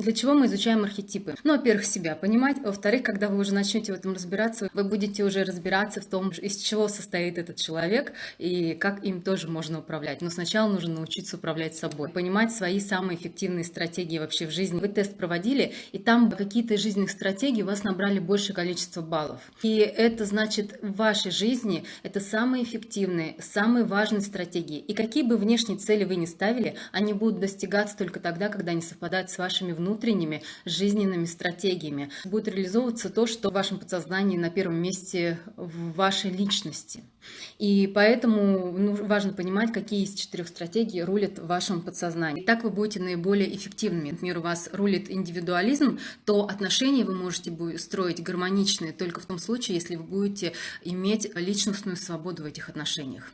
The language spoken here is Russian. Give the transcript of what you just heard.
Для чего мы изучаем архетипы? Ну, во-первых, себя понимать. Во-вторых, когда вы уже начнете в этом разбираться, вы будете уже разбираться в том, из чего состоит этот человек и как им тоже можно управлять. Но сначала нужно научиться управлять собой, понимать свои самые эффективные стратегии вообще в жизни. Вы тест проводили, и там какие-то из жизненных стратегий у вас набрали большее количество баллов. И это значит, в вашей жизни это самые эффективные, самые важные стратегии. И какие бы внешние цели вы ни ставили, они будут достигаться только тогда, когда они совпадают с вашими внутренними жизненными стратегиями. Будет реализовываться то, что в вашем подсознании на первом месте в вашей личности. И поэтому ну, важно понимать, какие из четырех стратегий рулят в вашем подсознании. И так вы будете наиболее эффективными. Например, у вас рулит индивидуализм, то отношения вы можете строить гармоничные только в том случае, если вы будете иметь личностную свободу в этих отношениях.